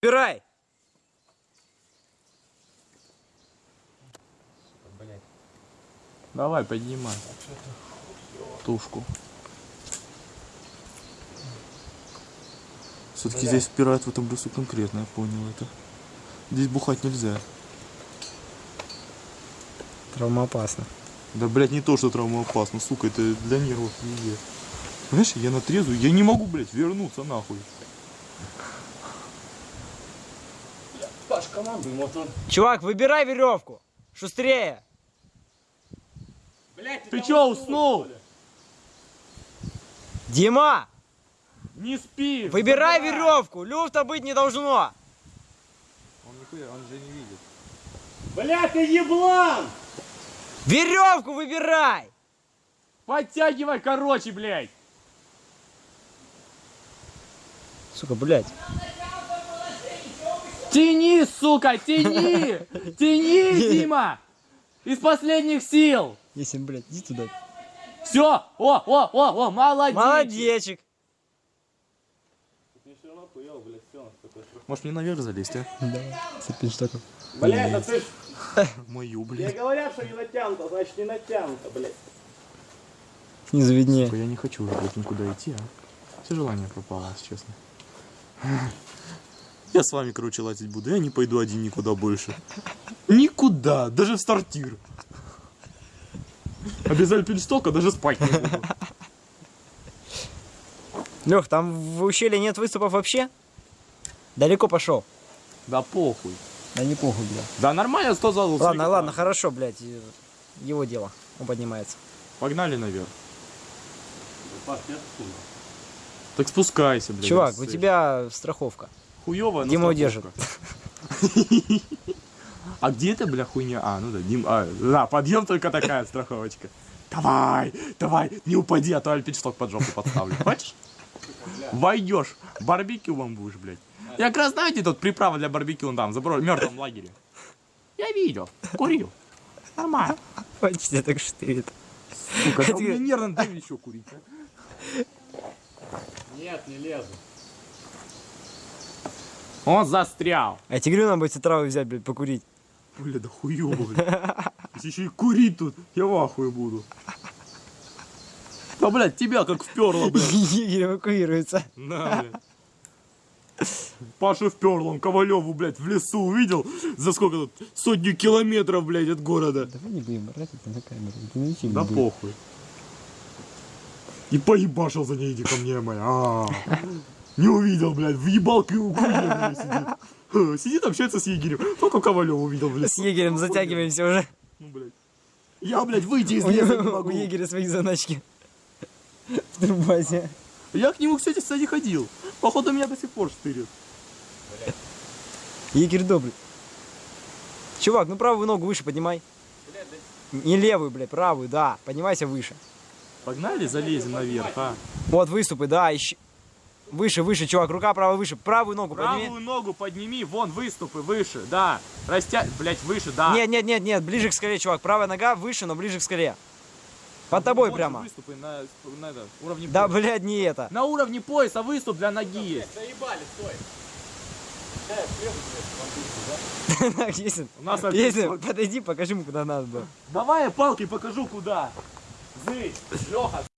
Убирай! Давай, поднимай. Тушку. Все-таки здесь впирают в этом лесу конкретно, я понял это. Здесь бухать нельзя. Травмоопасно. Да, блядь, не то, что травмоопасно, сука, это для нервов везде. Понимаешь, я на трезвую, я не могу, блядь, вернуться нахуй. Паш, командуй мотор. Чувак, выбирай веревку! Шустрее! Блять, Ты чё, уснул? Дима! Не спи! Выбирай веревку! Люфта быть не должно! Он нихуя, он же не видит. Блять, ты еблан! Веревку выбирай! Подтягивай, короче, блядь! Сука, блядь. Тяни, сука, тяни! Тяни, Дима! Из последних сил! Если, блядь, иди туда. Все! О, о, о, о, молодец! Молодечек! Блядь, Может мне наверх залезть, а? Давай, цепень штуков. Блять, ну ты ж... Мою, Я блядь. говорят, что не натянуто, значит не натянуто, блядь. Снизу виднее. Я не хочу уже, блядь, никуда идти, а? Все желание пропало, если честно. Я с вами, короче, лазить буду. Я не пойду один никуда больше. Никуда, даже в стартир. А без альпинштока даже спать не буду. Лех, там в ущелье нет выступов вообще? Далеко пошел. Да похуй. Да не похуй, бля. Да нормально, 100 залов. Ладно, ладно, хорошо, блядь. Его дело. Он поднимается. Погнали наверх. Так спускайся, блядь. Чувак, у тебя страховка. Хуёвая, но Дима страховка. удержит. А где это, бля, хуйня? А, ну да, Дим, а, да, подъем только такая страховочка. Давай, давай, не упади, а то альпиншток под жопу подставлю. Хочешь? Войдешь, барбекю вам будешь, блядь. Я как раз, знаете, тут приправа для барбекю, он там, в мертвом лагере. Я видел, курил. Нормально. Почти так штырит. Сука, да Это- мне нервно, дай еще курить. а. Нет, не лезу. Он застрял. А тигрю нам бы эти травы взять, блядь, покурить. Бля, да хуёво, бля. Если еще и курить тут, я в ахуе буду. Да, блядь, тебя как вперло, блядь. Егерь эвакуируется. На, блядь. Паша вперл, он Ковалеву, блядь, в лесу увидел за сколько тут? Сотню километров, блядь, от города. Давай не будем брать это на камеру. Да похуй. И поебашил за ней, иди ко мне, моя. А, Не увидел, блядь, въебал к сидит. Ха, Сидит, общается с егерем. Только Ковалев увидел, блядь. С егерем затягиваемся уже. Ну, блядь. Я, блядь, выйти из леса не могу. у егеря свои заначки. В турбазе. Я к нему, кстати, кстати, ходил. Походу, меня до сих пор штырит. Егерь добрый. Чувак, ну правую ногу выше поднимай. Не левую, блядь, правую, да. Поднимайся выше. Погнали, залезем наверх, а? Вот выступы, да, ищи. Выше, выше, чувак, рука правая выше. Правую ногу подними. Правую ногу подними, вон выступы выше, да. Растя... Блять, выше, да. Нет, нет, нет, нет, ближе к скале, чувак. Правая нога выше, но ближе к скале. Под тобой Вон же прямо. Выступы на, на это, уровне Да, пояса. блядь, не это. На уровне пояса выступ для ноги есть. Заебали, стой. У нас Есин, подойди, покажи ему, куда надо было. Давай я палкой покажу куда. Зы, Леха,